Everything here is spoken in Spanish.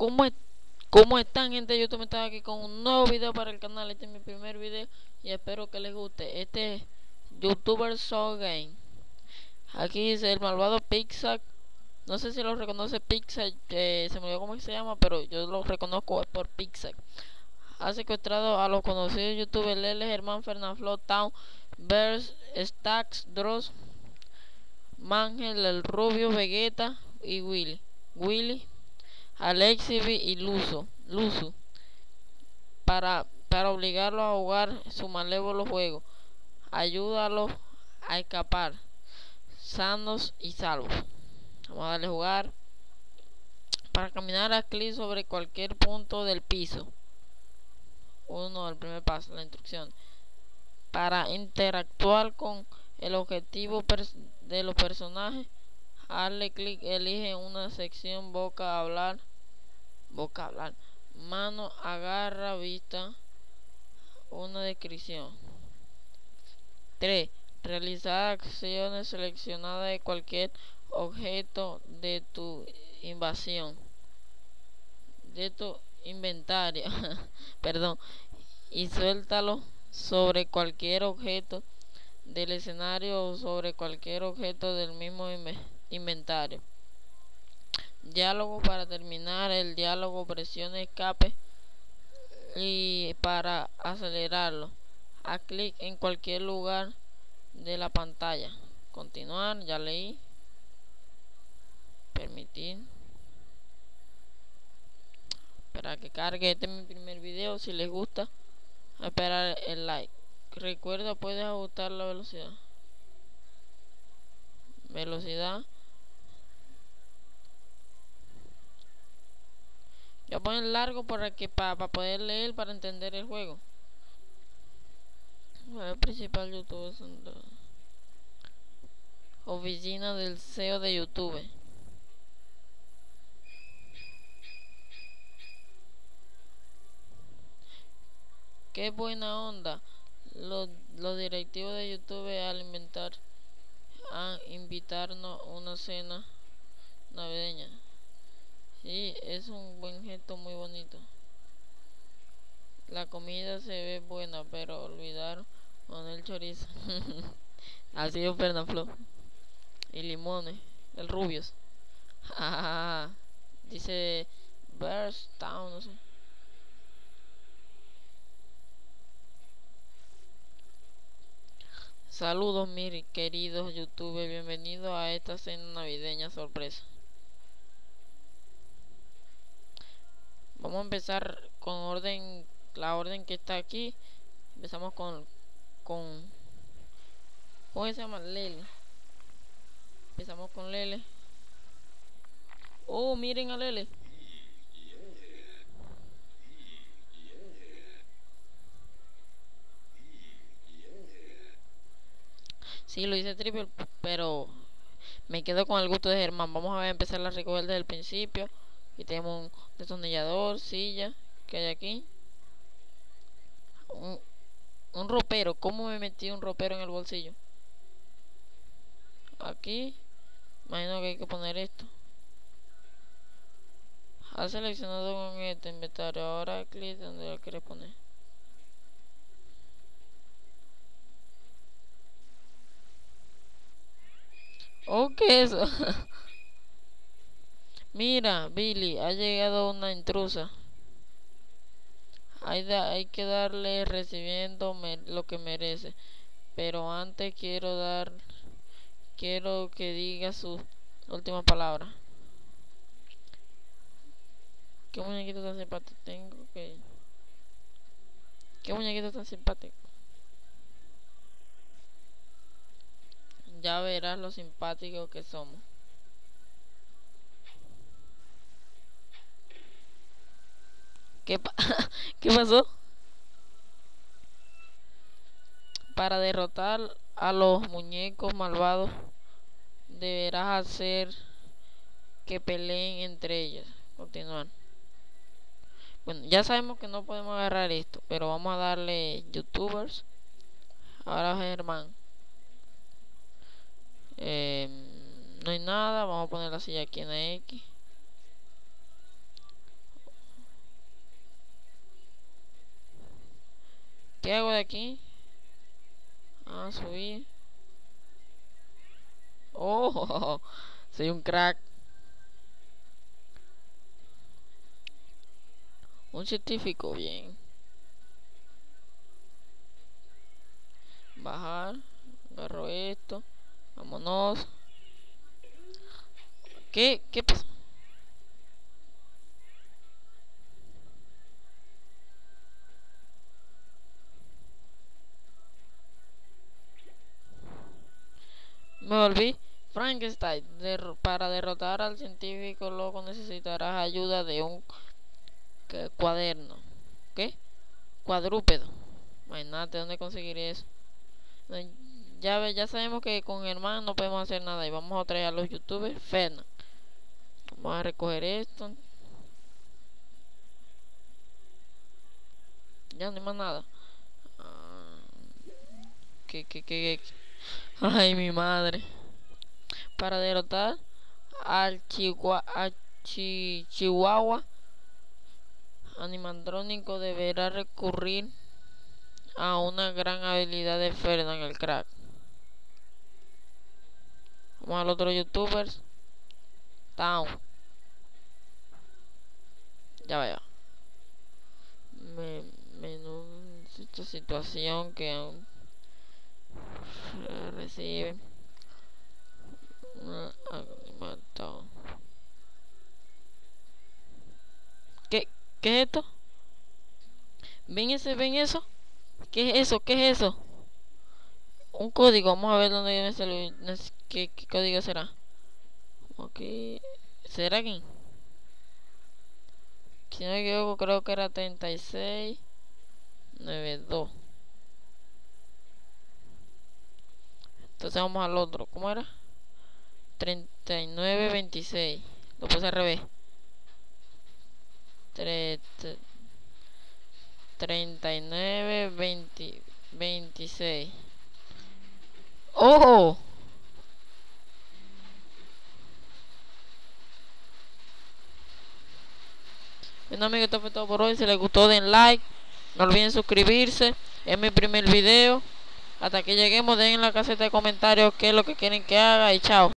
¿Cómo, ¿Cómo están gente de YouTube? Estaba aquí con un nuevo video para el canal. Este es mi primer video y espero que les guste. Este es YouTuber Soul Game. Aquí dice el malvado Pixar. No sé si lo reconoce Pixar, eh, se me olvidó cómo se llama, pero yo lo reconozco por Pixar. Ha secuestrado a los conocidos youtubers Lele, Germán, Fernando Town, Bears, Stacks, Dross, Mangel, El Rubio, Vegeta y Willy. Willy Alexi y Luso, Luso para, para obligarlo a jugar su malévolo juego. Ayúdalo a escapar, sanos y salvos. Vamos a darle a jugar. Para caminar a clic sobre cualquier punto del piso. Uno, el primer paso, la instrucción. Para interactuar con el objetivo de los personajes, hazle clic, elige una sección boca a hablar boca mano agarra vista. Una descripción. 3 realizar acciones seleccionadas de cualquier objeto de tu invasión de tu inventario. Perdón. Y suéltalo sobre cualquier objeto del escenario o sobre cualquier objeto del mismo inventario diálogo para terminar el diálogo presione escape y para acelerarlo. A clic en cualquier lugar de la pantalla. Continuar ya leí. Permitir. Para que cargue. Este es mi primer video. Si les gusta esperar el like. Recuerda puedes ajustar la velocidad. Velocidad Voy a poner largo para que para poder leer para entender el juego. El principal YouTube oficina del CEO de YouTube. Qué buena onda. Los, directivos de YouTube al inventar a invitarnos una cena navideña. Sí, es un buen gesto muy bonito. La comida se ve buena, pero olvidaron el chorizo. Así es Fernando Y limones, el rubios. Dice Bears Town, no sé. Saludos mis queridos youtubers, bienvenidos a esta cena navideña sorpresa. Vamos a empezar con orden la orden que está aquí empezamos con con ¿cómo se llama? Lele empezamos con Lele oh miren a Lele Sí, lo hice triple, pero me quedo con el gusto de Germán. Vamos a empezar a recoger desde el principio. Y tenemos un destornillador, silla, que hay aquí. Un, un ropero. ¿Cómo me metí un ropero en el bolsillo? Aquí. Imagino que hay que poner esto. Ha seleccionado con este inventario. Ahora clic donde lo quiere poner. ¿O qué es eso? Mira, Billy, ha llegado una intrusa. Hay, hay que darle recibiendo lo que merece. Pero antes quiero dar... Quiero que diga su última palabra. ¿Qué muñequito tan simpático tengo? ¿Qué muñequito tan simpático? Ya verás lo simpático que somos. ¿Qué, pasó? Para derrotar a los muñecos malvados deberás hacer que peleen entre ellos. Continuar. Bueno, ya sabemos que no podemos agarrar esto, pero vamos a darle youtubers. Ahora Germán. Eh, no hay nada, vamos a poner la silla aquí en X. ¿Qué hago de aquí? Ah, subir. Oh, soy un crack. Un científico, bien. Bajar. Agarro esto. Vámonos. ¿Qué? ¿Qué pasó? Me volví Frankenstein. para derrotar al científico loco necesitarás ayuda de un cuaderno. ¿Qué? Cuadrúpedo. Imagínate dónde conseguir eso. Ya, ya sabemos que con Germán no podemos hacer nada. Y vamos a traer a los youtubers. Fernan. Vamos a recoger esto. Ya no hay más nada. Ah, ¿Qué, qué, qué, qué? Ay, mi madre. Para derrotar al, Chihuahua, animandrónico deberá recurrir a una gran habilidad de Ferdinand el crack. Vamos al otro youtubers. Down. Ya vaya. Me, menú situación que recibe ¿Qué, ¿Qué es esto? ¿Ven ese? ¿Ven eso? ¿Qué es eso? ¿Qué es eso? Un código, vamos a ver dónde viene ese ¿Qué, ¿Qué código será? Ok, ¿será aquí? Si no me equivoco, creo que era 3692 Entonces vamos al otro. ¿Cómo era? 3926. Lo puse al revés. 39 20, 26. ¡Oh! Bueno amigos, esto fue todo por hoy. Si les gustó den like. No olviden suscribirse. Es mi primer video. Hasta que lleguemos, den en la caseta de comentarios qué es lo que quieren que haga y chao.